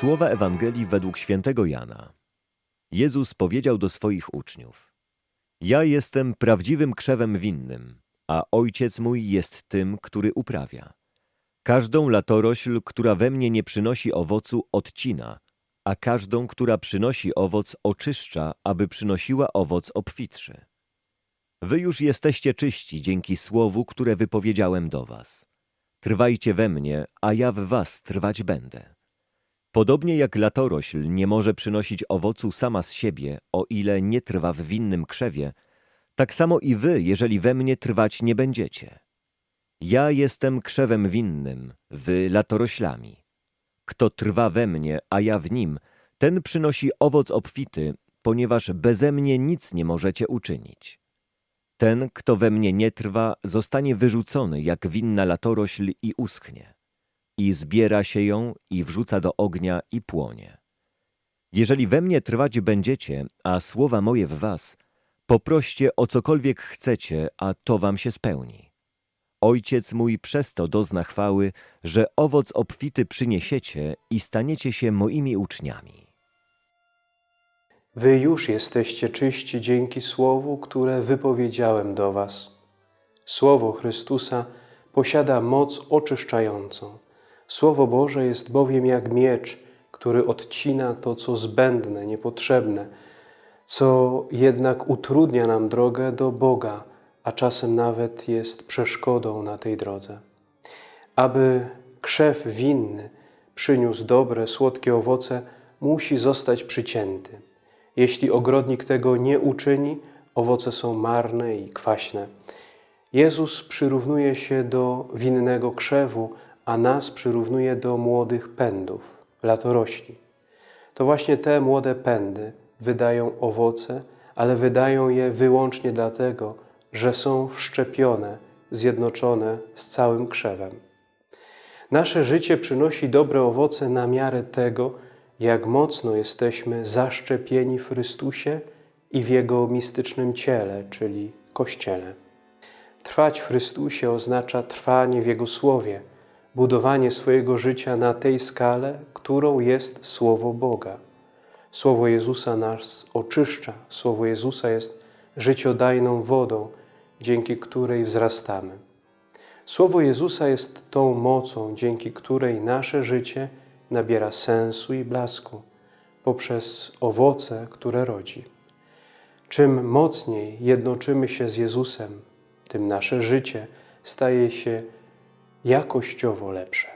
Słowa Ewangelii według świętego Jana. Jezus powiedział do swoich uczniów: Ja jestem prawdziwym krzewem winnym, a ojciec mój jest tym, który uprawia. Każdą latorośl, która we mnie nie przynosi owocu, odcina, a każdą, która przynosi owoc, oczyszcza, aby przynosiła owoc obfitszy. Wy już jesteście czyści dzięki słowu, które wypowiedziałem do was. Trwajcie we mnie, a ja w was trwać będę. Podobnie jak latorośl nie może przynosić owocu sama z siebie, o ile nie trwa w winnym krzewie, tak samo i wy, jeżeli we mnie trwać nie będziecie. Ja jestem krzewem winnym, wy latoroślami. Kto trwa we mnie, a ja w nim, ten przynosi owoc obfity, ponieważ beze mnie nic nie możecie uczynić. Ten, kto we mnie nie trwa, zostanie wyrzucony jak winna latorośl i uschnie. I zbiera się ją i wrzuca do ognia i płonie. Jeżeli we mnie trwać będziecie, a słowa moje w was, poproście o cokolwiek chcecie, a to wam się spełni. Ojciec mój przez to dozna chwały, że owoc obfity przyniesiecie i staniecie się moimi uczniami. Wy już jesteście czyści dzięki Słowu, które wypowiedziałem do was. Słowo Chrystusa posiada moc oczyszczającą. Słowo Boże jest bowiem jak miecz, który odcina to, co zbędne, niepotrzebne, co jednak utrudnia nam drogę do Boga, a czasem nawet jest przeszkodą na tej drodze. Aby krzew winny przyniósł dobre, słodkie owoce, musi zostać przycięty. Jeśli ogrodnik tego nie uczyni, owoce są marne i kwaśne. Jezus przyrównuje się do winnego krzewu, a nas przyrównuje do młodych pędów, latorośli. To właśnie te młode pędy wydają owoce, ale wydają je wyłącznie dlatego, że są wszczepione, zjednoczone z całym krzewem. Nasze życie przynosi dobre owoce na miarę tego, jak mocno jesteśmy zaszczepieni w Chrystusie i w Jego mistycznym ciele, czyli Kościele. Trwać w Chrystusie oznacza trwanie w Jego Słowie, budowanie swojego życia na tej skale, którą jest Słowo Boga. Słowo Jezusa nas oczyszcza, Słowo Jezusa jest życiodajną wodą, dzięki której wzrastamy. Słowo Jezusa jest tą mocą, dzięki której nasze życie nabiera sensu i blasku poprzez owoce, które rodzi. Czym mocniej jednoczymy się z Jezusem, tym nasze życie staje się jakościowo lepsze.